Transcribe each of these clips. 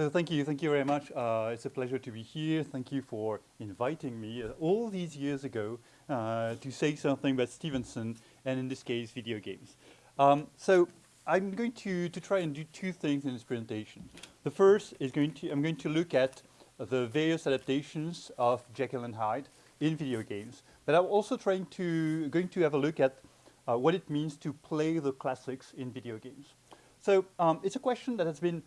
So thank you, thank you very much. Uh, it's a pleasure to be here. Thank you for inviting me uh, all these years ago uh, to say something about Stevenson and in this case video games. Um, so I'm going to, to try and do two things in this presentation. The first is going to, I'm going to look at the various adaptations of Jekyll and Hyde in video games, but I'm also trying to, going to have a look at uh, what it means to play the classics in video games. So um, it's a question that has been,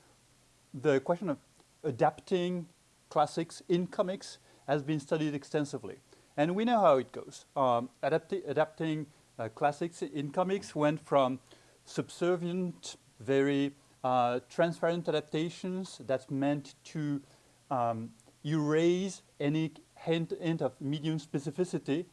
the question of adapting classics in comics has been studied extensively. And we know how it goes. Um, adapti adapting uh, classics in comics went from subservient, very uh, transparent adaptations that's meant to um, erase any hint, hint, of medium specificity.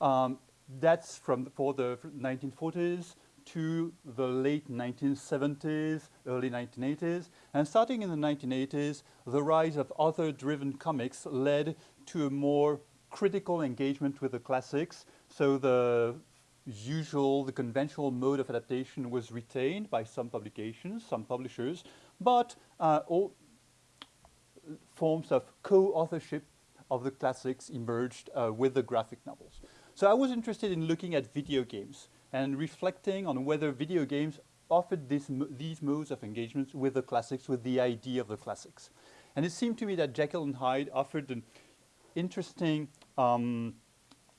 Um, that's from the, for the 1940s to the late 1970s, early 1980s. And starting in the 1980s, the rise of author-driven comics led to a more critical engagement with the classics. So the usual, the conventional mode of adaptation was retained by some publications, some publishers, but uh, all forms of co-authorship of the classics emerged uh, with the graphic novels. So I was interested in looking at video games and reflecting on whether video games offered this, these modes of engagement with the classics, with the idea of the classics. And it seemed to me that Jekyll and Hyde offered an interesting, um,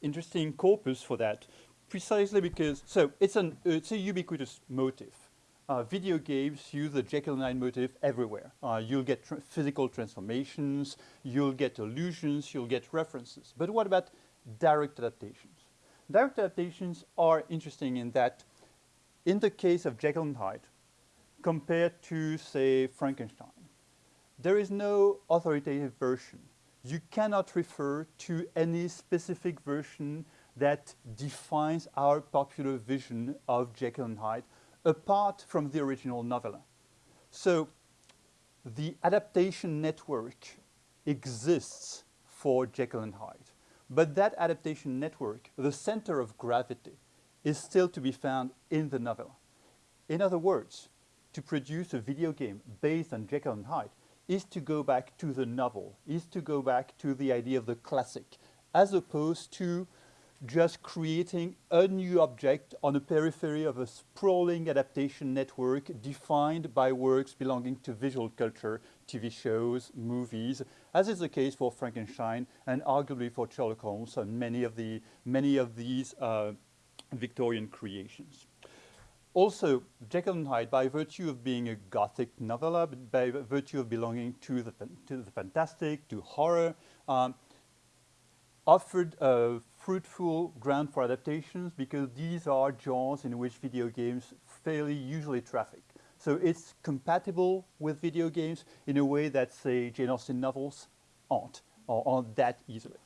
interesting corpus for that, precisely because, so it's, an, it's a ubiquitous motif. Uh, video games use the Jekyll and Hyde motif everywhere. Uh, you'll get physical transformations, you'll get illusions, you'll get references. But what about direct adaptations? Direct adaptations are interesting in that, in the case of Jekyll and Hyde, compared to, say, Frankenstein, there is no authoritative version. You cannot refer to any specific version that defines our popular vision of Jekyll and Hyde apart from the original novella. So the adaptation network exists for Jekyll and Hyde. But that adaptation network, the center of gravity, is still to be found in the novel. In other words, to produce a video game based on Jekyll and Hyde is to go back to the novel, is to go back to the idea of the classic, as opposed to just creating a new object on the periphery of a sprawling adaptation network defined by works belonging to visual culture, TV shows, movies, as is the case for Frankenstein and arguably for Sherlock Holmes and many of, the, many of these uh, Victorian creations. Also, Jekyll and Hyde, by virtue of being a gothic novella, by virtue of belonging to the, to the fantastic, to horror, um, offered a fruitful ground for adaptations because these are genres in which video games fairly usually traffic. So it's compatible with video games in a way that, say, Jane Austen novels aren't, or aren't that easily.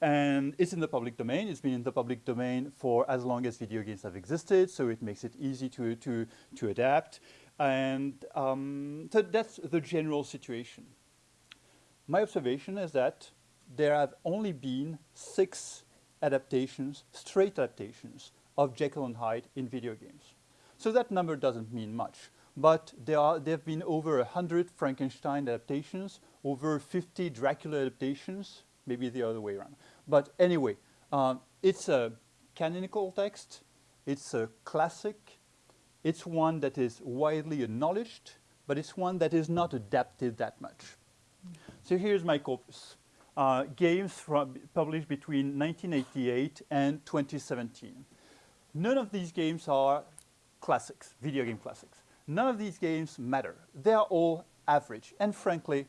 And it's in the public domain. It's been in the public domain for as long as video games have existed, so it makes it easy to, to, to adapt. And um, so that's the general situation. My observation is that there have only been six adaptations, straight adaptations of Jekyll and Hyde in video games. So that number doesn't mean much, but there, are, there have been over 100 Frankenstein adaptations, over 50 Dracula adaptations, maybe the other way around. But anyway, um, it's a canonical text, it's a classic, it's one that is widely acknowledged, but it's one that is not adapted that much. So here's my corpus uh, games from, published between 1988 and 2017. None of these games are classics, video game classics. None of these games matter. They are all average and frankly,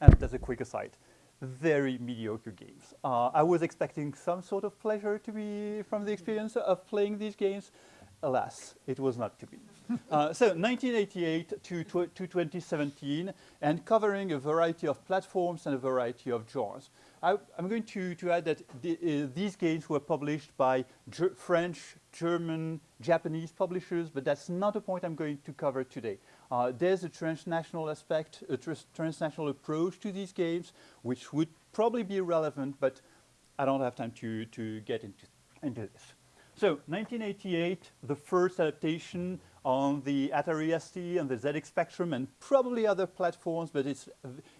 and as a quick aside, very mediocre games. Uh, I was expecting some sort of pleasure to be from the experience of playing these games. Alas, it was not to be. uh, so 1988 to, to 2017 and covering a variety of platforms and a variety of genres. I, am going to, to add that the, uh, these games were published by French, German, Japanese publishers, but that's not a point I'm going to cover today. Uh, there's a transnational aspect, a tr transnational approach to these games, which would probably be relevant, but I don't have time to, to get into, into this. So 1988, the first adaptation on the Atari ST and the ZX Spectrum and probably other platforms, but it's,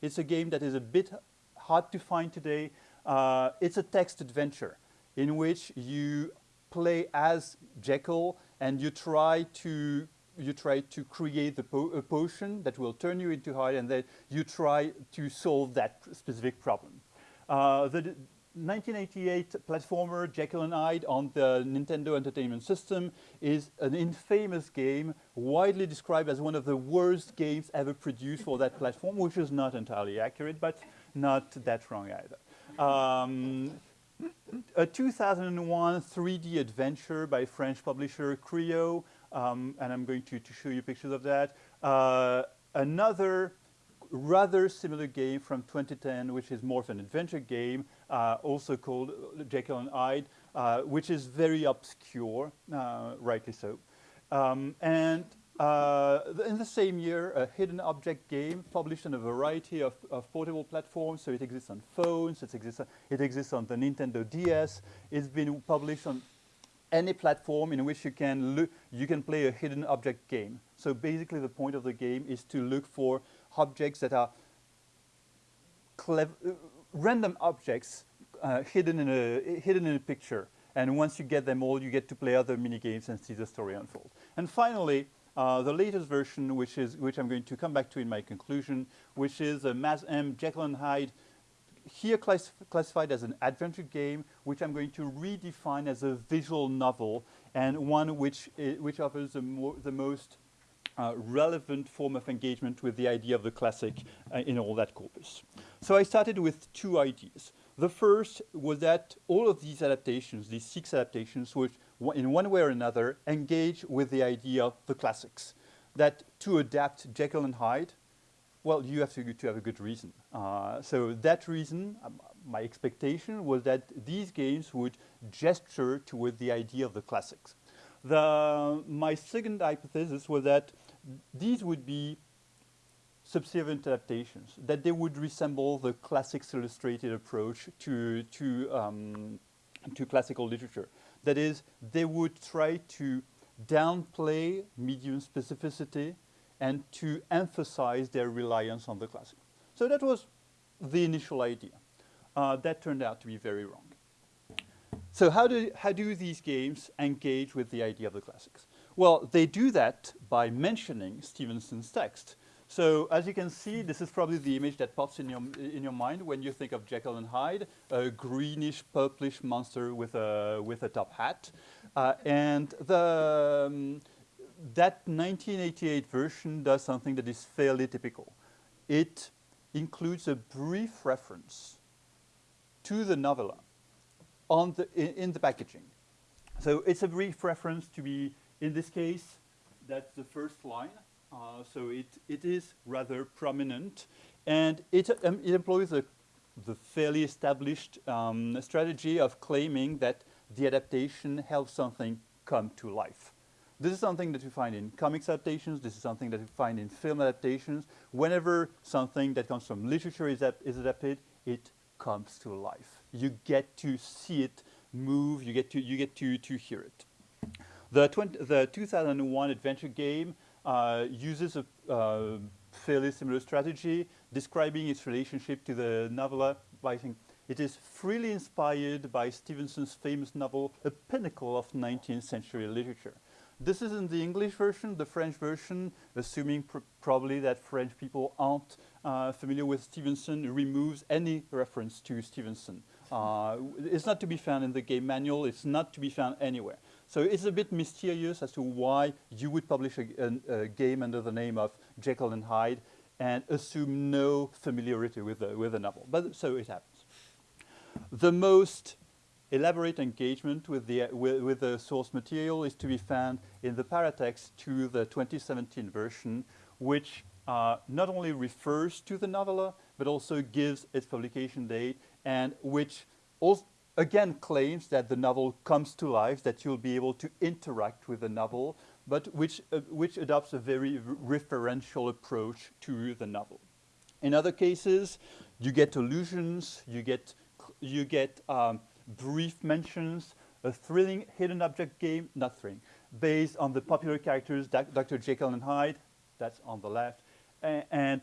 it's a game that is a bit hard to find today. Uh, it's a text adventure in which you play as Jekyll and you try to you try to create the po a potion that will turn you into Hyde and then you try to solve that specific problem. Uh, the 1988 platformer Jekyll and Hyde on the Nintendo Entertainment System is an infamous game, widely described as one of the worst games ever produced for that platform, which is not entirely accurate, but not that wrong either. Um, a 2001 3D adventure by French publisher Cryo, um, and I'm going to, to, show you pictures of that. Uh, another rather similar game from 2010, which is more of an adventure game, uh, also called Jekyll and Hyde, uh, which is very obscure, uh, rightly so. Um, and uh, in the same year, a hidden object game published on a variety of, of portable platforms. So it exists on phones, it exists, it exists on the Nintendo DS. It's been published on any platform in which you can look, you can play a hidden object game. So basically the point of the game is to look for objects that are uh, random objects uh, hidden, in a, hidden in a picture. And once you get them all, you get to play other mini games and see the story unfold. And finally, uh, the latest version, which is which I'm going to come back to in my conclusion, which is a M Jekyll and Hyde, here class classified as an adventure game, which I'm going to redefine as a visual novel and one which which offers the, mo the most uh, relevant form of engagement with the idea of the classic uh, in all that corpus. So I started with two ideas. The first was that all of these adaptations, these six adaptations, which in one way or another engage with the idea of the classics. That to adapt Jekyll and Hyde, well, you have to, to have a good reason. Uh, so that reason, um, my expectation was that these games would gesture toward the idea of the classics. The, my second hypothesis was that these would be subservient adaptations, that they would resemble the classics illustrated approach to, to, um, to classical literature. That is, they would try to downplay medium specificity and to emphasize their reliance on the classic. So that was the initial idea. Uh, that turned out to be very wrong. So how do, how do these games engage with the idea of the classics? Well, they do that by mentioning Stevenson's text. So as you can see, this is probably the image that pops in your, in your mind when you think of Jekyll and Hyde, a greenish, purplish monster with a, with a top hat. Uh, and the, um, that 1988 version does something that is fairly typical. It includes a brief reference to the novella on the, in, in the packaging. So it's a brief reference to be in this case, that's the first line. Uh, so it, it is rather prominent. And it, um, it employs a, the fairly established um, strategy of claiming that the adaptation helps something come to life. This is something that you find in comics adaptations. This is something that you find in film adaptations. Whenever something that comes from literature is, is adapted, it comes to life. You get to see it move. You get to, you get to, to hear it. The, the 2001 adventure game uses a uh, fairly similar strategy, describing its relationship to the novella by saying it is freely inspired by Stevenson's famous novel, A Pinnacle of 19th Century Literature. This is in the English version, the French version, assuming pr probably that French people aren't uh, familiar with Stevenson, removes any reference to Stevenson. Uh, it's not to be found in the game manual, it's not to be found anywhere. So it's a bit mysterious as to why you would publish a, a, a game under the name of Jekyll and Hyde and assume no familiarity with the, with the novel. But so it happens. The most elaborate engagement with the, with, with, the source material is to be found in the paratext to the 2017 version, which uh, not only refers to the novella, but also gives its publication date and which also again claims that the novel comes to life, that you'll be able to interact with the novel, but which, uh, which adopts a very referential approach to the novel. In other cases, you get allusions, you get, you get um, brief mentions, a thrilling hidden object game, not thrilling, based on the popular characters Dr. Jekyll and Hyde, that's on the left, and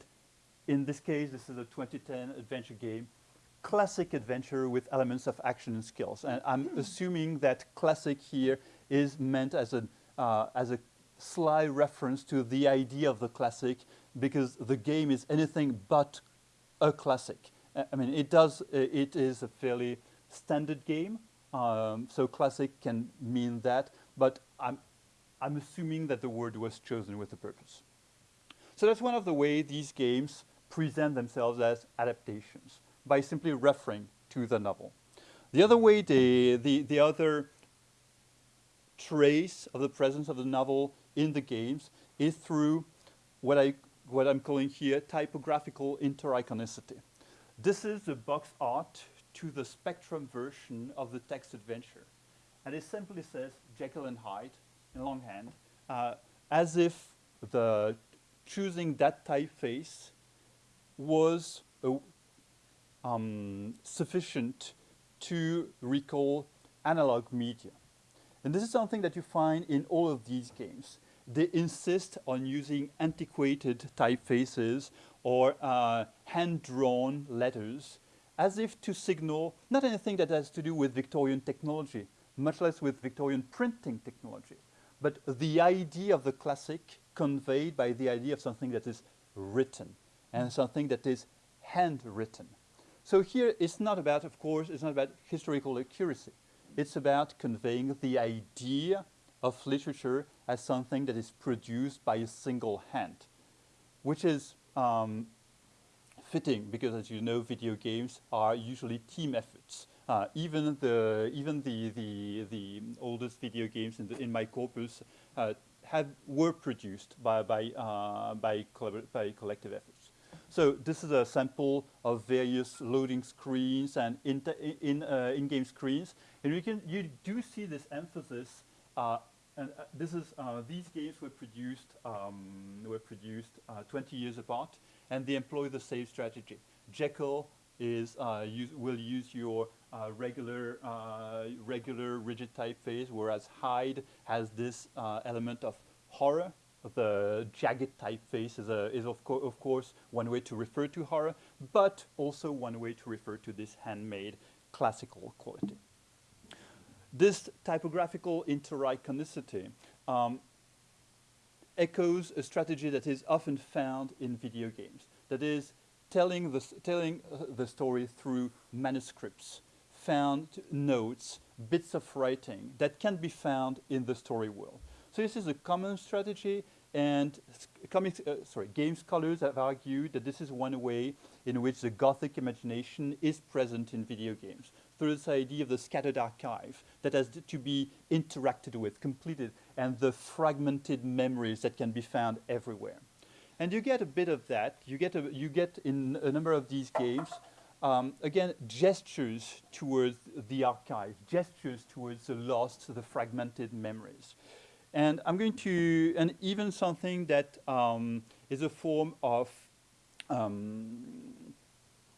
in this case, this is a 2010 adventure game, classic adventure with elements of action and skills. And I'm mm. assuming that classic here is meant as a, uh, as a sly reference to the idea of the classic because the game is anything but a classic. I mean, it does, it is a fairly standard game, um, so classic can mean that, but I'm, I'm assuming that the word was chosen with a purpose. So that's one of the ways these games present themselves as adaptations, by simply referring to the novel. The other way, the, the, the other trace of the presence of the novel in the games is through what, I, what I'm calling here typographical intericonicity. This is the box art to the Spectrum version of the text adventure. And it simply says Jekyll and Hyde in longhand, uh, as if the choosing that typeface was uh, um, sufficient to recall analog media. And this is something that you find in all of these games. They insist on using antiquated typefaces or uh, hand-drawn letters as if to signal not anything that has to do with Victorian technology, much less with Victorian printing technology, but the idea of the classic conveyed by the idea of something that is written and something that is handwritten. So here it's not about, of course, it's not about historical accuracy. It's about conveying the idea of literature as something that is produced by a single hand, which is um, fitting because, as you know, video games are usually team efforts. Uh, even the even the the the oldest video games in the, in my corpus uh, had were produced by by uh, by, by collective efforts. So this is a sample of various loading screens and in in uh, in-game screens, and you can you do see this emphasis uh, and uh, this is uh, these games were produced um, were produced uh, 20 years apart, and they employ the same strategy. Jekyll is uh, use, will use your regular regular rigid typeface, whereas Hyde has this element of horror. The jagged typeface is, a, is of, co of course one way to refer to horror, but also one way to refer to this handmade classical quality. This typographical intericonicity um, echoes a strategy that is often found in video games. That is, telling the, telling, uh, the story through manuscripts, found notes, bits of writing that can be found in the story world. So this is a common strategy and uh, sorry, game scholars have argued that this is one way in which the Gothic imagination is present in video games through this idea of the scattered archive that has to be interacted with, completed, and the fragmented memories that can be found everywhere. And you get a bit of that. You get, a, you get in a number of these games, um, again, gestures towards the archive, gestures towards the lost, the fragmented memories. And I'm going to, and even something that um, is a form of um,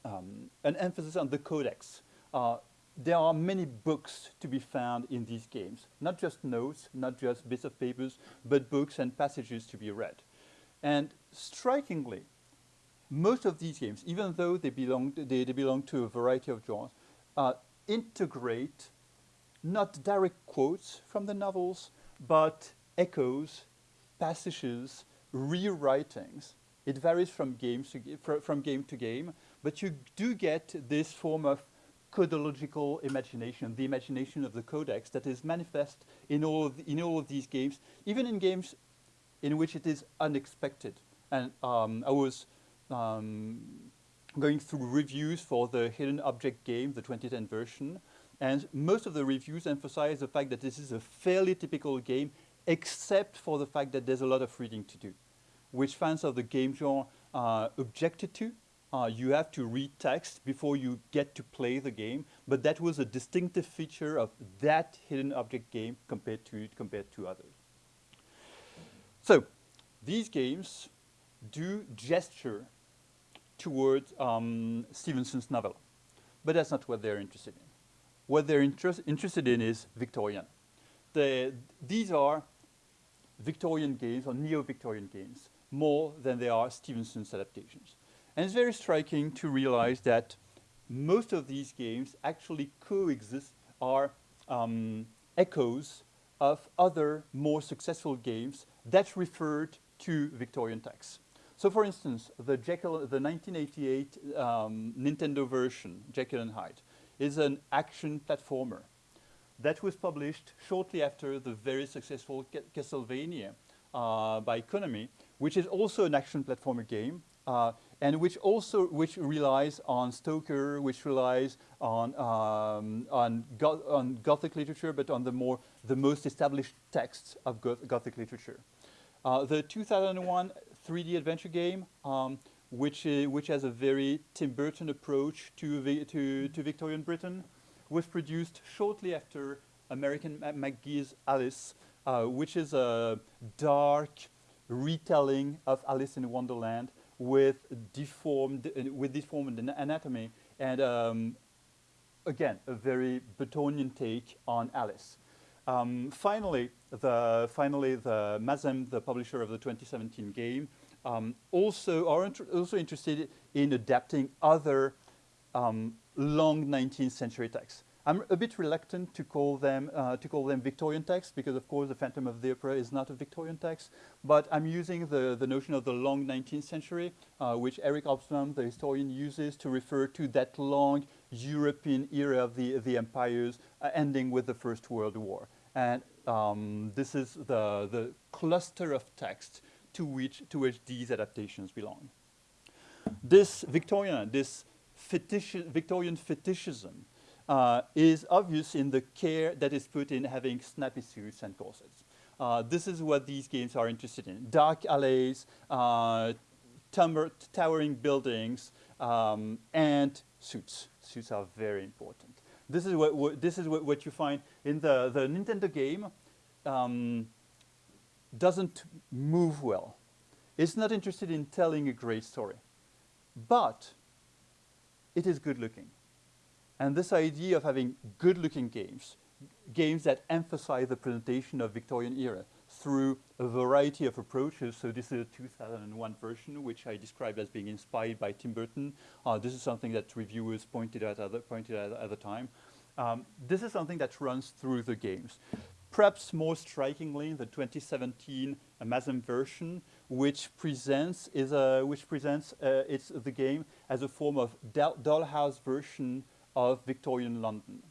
um, an emphasis on the codex. Uh, there are many books to be found in these games, not just notes, not just bits of papers, but books and passages to be read. And strikingly, most of these games, even though they belong, they, they belong to a variety of genres, uh, integrate not direct quotes from the novels, but echoes, passages, rewritings. It varies from, games to, from game to game, but you do get this form of codological imagination, the imagination of the codex that is manifest in all of, the, in all of these games, even in games in which it is unexpected. And um, I was um, going through reviews for the Hidden Object game, the 2010 version, and most of the reviews emphasize the fact that this is a fairly typical game, except for the fact that there's a lot of reading to do, which fans of the game genre uh, objected to. Uh, you have to read text before you get to play the game, but that was a distinctive feature of that hidden object game compared to, compared to others. So these games do gesture towards um, Stevenson's novel, but that's not what they're interested in what they're interest, interested in is Victorian. The, these are Victorian games or neo-Victorian games more than they are Stevenson's adaptations. And it's very striking to realize that most of these games actually coexist, are um, echoes of other more successful games that referred to Victorian texts. So for instance, the, Jekyll, the 1988 um, Nintendo version, Jekyll and Hyde, is an action platformer that was published shortly after the very successful Castlevania uh, by Konami, which is also an action platformer game, uh, and which also which relies on Stoker, which relies on um, on, go on, Gothic literature, but on the more the most established texts of Goth Gothic literature. Uh, the 2001 3D adventure game, um, which, uh, which has a very Tim Burton approach to, to, to Victorian Britain, was produced shortly after American McGee's Alice, uh, which is a dark retelling of Alice in Wonderland with deformed, uh, with deformed anatomy and um, again, a very Burtonian take on Alice. Um, finally, the, finally, the Mazm, the publisher of the 2017 game, um, also are inter also interested in adapting other um, long 19th century texts. I'm a bit reluctant to call them uh, to call them Victorian texts because, of course, the Phantom of the Opera is not a Victorian text. But I'm using the the notion of the long 19th century, uh, which Eric Hobsbawm, the historian, uses to refer to that long European era of the the empires, uh, ending with the First World War. And um, this is the, the cluster of text to which, to which these adaptations belong. This Victorian, this fetish, Victorian fetishism uh, is obvious in the care that is put in having snappy suits and corsets. Uh, this is what these games are interested in. Dark alleys, uh, towering buildings, um, and suits. Suits are very important. This is what, what this is what, what, you find in the, the Nintendo game. Um, doesn't move well. It's not interested in telling a great story. But it is good looking. And this idea of having good looking games, games that emphasize the presentation of Victorian era through a variety of approaches. So this is a 2001 version, which I described as being inspired by Tim Burton. Uh, this is something that reviewers pointed out at pointed out at the time. Um, this is something that runs through the games. Perhaps more strikingly, the 2017 Mazm version, which presents is a which presents uh, it's the game as a form of dollhouse version of Victorian London.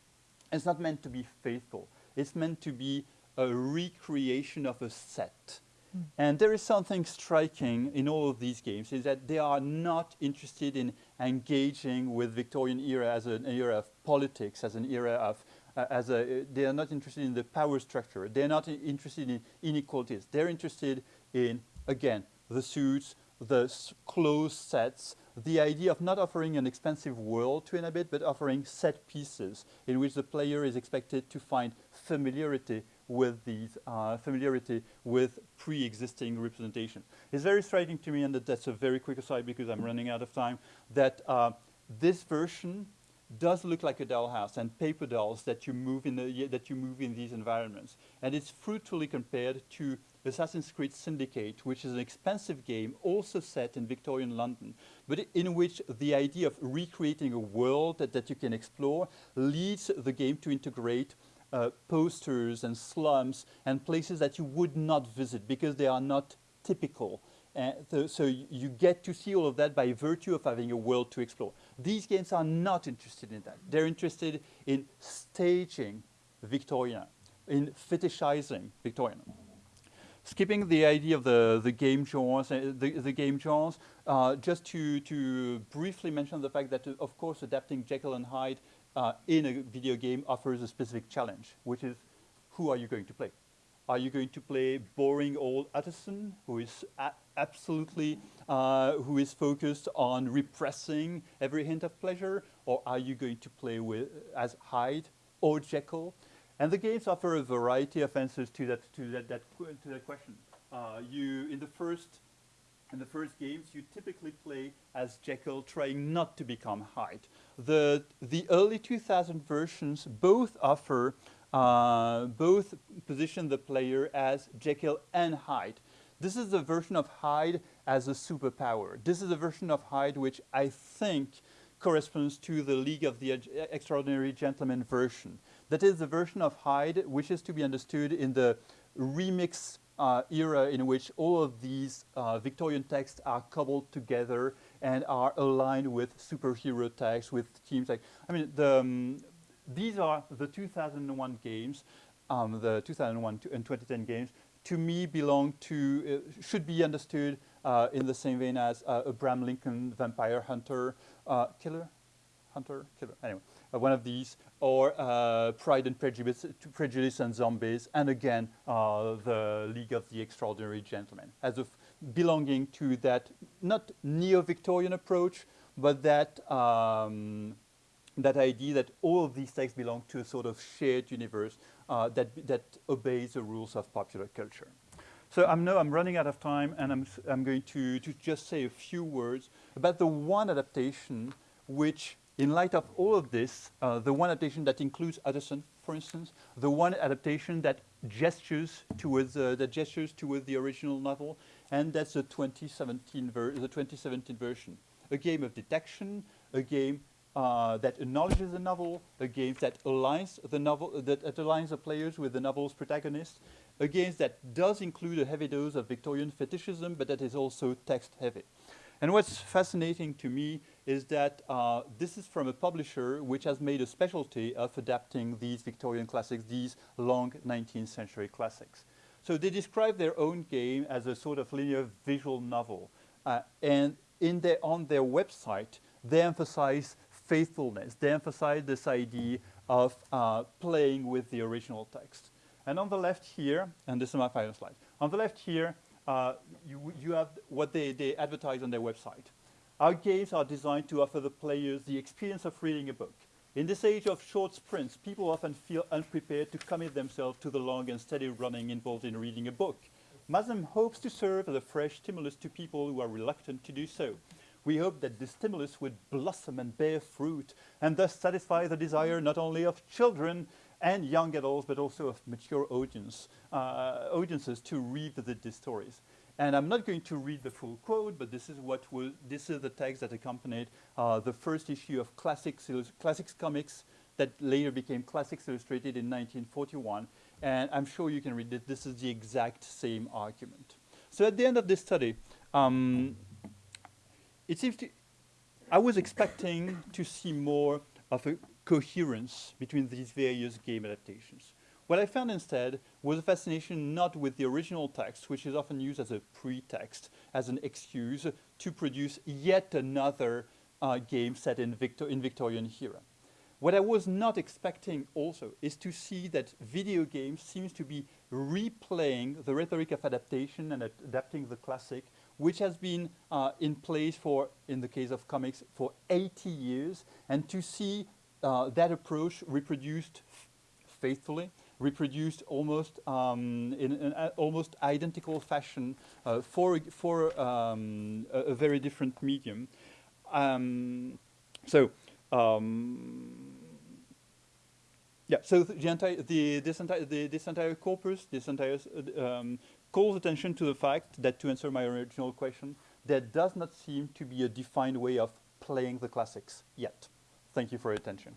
It's not meant to be faithful. It's meant to be a recreation of a set. Mm. And there is something striking in all of these games is that they are not interested in engaging with Victorian era as an era of politics, as an era of, as a, they are not interested in the power structure. They're not interested in inequalities. They're interested in, again, the suits, the closed sets, the idea of not offering an expensive world to inhabit, but offering set pieces in which the player is expected to find familiarity with these uh, familiarity with pre-existing representation. It's very striking to me, and that that's a very quick aside because I'm running out of time, that uh, this version does look like a dollhouse and paper dolls that you move in the, that you move in these environments. And it's fruitfully compared to Assassin's Creed Syndicate, which is an expensive game also set in Victorian London, but in which the idea of recreating a world that, that you can explore leads the game to integrate uh, posters and slums and places that you would not visit because they are not typical. Uh, th so you get to see all of that by virtue of having a world to explore. These games are not interested in that. They're interested in staging Victorian, in fetishizing Victorian. Skipping the idea of the, the game genres, uh, the, the game genres, uh, just to, to briefly mention the fact that, uh, of course, adapting Jekyll and Hyde uh, in a video game offers a specific challenge, which is who are you going to play? Are you going to play boring old Utterson, who is absolutely, uh, who is focused on repressing every hint of pleasure? Or are you going to play with, as Hyde or Jekyll? And the games offer a variety of answers to that, to that, that, to that question. Uh, you, in the first in the first games, you typically play as Jekyll, trying not to become Hyde. The, the early 2000 versions both offer uh, both position the player as Jekyll and Hyde. This is the version of Hyde as a superpower. This is a version of Hyde which I think corresponds to the League of the Extraordinary Gentlemen version. That is the version of Hyde which is to be understood in the remix uh, era in which all of these uh, Victorian texts are cobbled together and are aligned with superhero texts, with teams like, I mean, the, um, these are the 2001 games, um, the 2001 and 2010 games, to me belong to, uh, should be understood uh, in the same vein as uh, Abraham Lincoln, Vampire Hunter, uh, Killer, Hunter, Killer, anyway, uh, one of these, or uh, Pride and Prejudice, Prejudice and Zombies, and again, the League of the Extraordinary Gentlemen, as of belonging to that, not neo-Victorian approach, but that um, that idea that all of these texts belong to a sort of shared universe uh, that, that obeys the rules of popular culture. So I know I'm running out of time and I'm, I'm going to, to just say a few words about the one adaptation which, in light of all of this, uh, the one adaptation that includes Utterson, for instance, the one adaptation that gestures towards, uh, that gestures towards the original novel, and that's the 2017, the 2017 version. A game of detection, a game uh, that acknowledges the novel, a game that aligns the novel, that, that aligns the players with the novel's protagonist, a game that does include a heavy dose of Victorian fetishism, but that is also text heavy. And what's fascinating to me is that uh, this is from a publisher which has made a specialty of adapting these Victorian classics, these long 19th century classics. So they describe their own game as a sort of linear visual novel. Uh, and in their, on their website, they emphasize faithfulness. They emphasize this idea of uh, playing with the original text. And on the left here, and this is my final slide, on the left here, uh, you, you have what they, they advertise on their website. Our games are designed to offer the players the experience of reading a book. In this age of short sprints, people often feel unprepared to commit themselves to the long and steady running involved in reading a book. Mazm hopes to serve as a fresh stimulus to people who are reluctant to do so we hope that this stimulus would blossom and bear fruit and thus satisfy the desire not only of children and young adults, but also of mature audience, uh, audiences to revisit these stories. And I'm not going to read the full quote, but this is what this is the text that accompanied uh, the first issue of Classics, Classics Comics that later became Classics Illustrated in 1941. And I'm sure you can read it. This is the exact same argument. So at the end of this study, um, it seems to, I was expecting to see more of a coherence between these various game adaptations. What I found instead was a fascination not with the original text, which is often used as a pretext, as an excuse to produce yet another uh, game set in, Victor in Victorian era. What I was not expecting also is to see that video games seems to be replaying the rhetoric of adaptation and ad adapting the classic which has been uh, in place for, in the case of comics, for 80 years, and to see uh, that approach reproduced faithfully, reproduced almost um, in an uh, almost identical fashion uh, for, for um, a, a, very different medium. Um, so, um, yeah, so the entire, the, this, entire, the, this entire corpus, this entire um, calls attention to the fact that, to answer my original question, there does not seem to be a defined way of playing the classics yet. Thank you for your attention.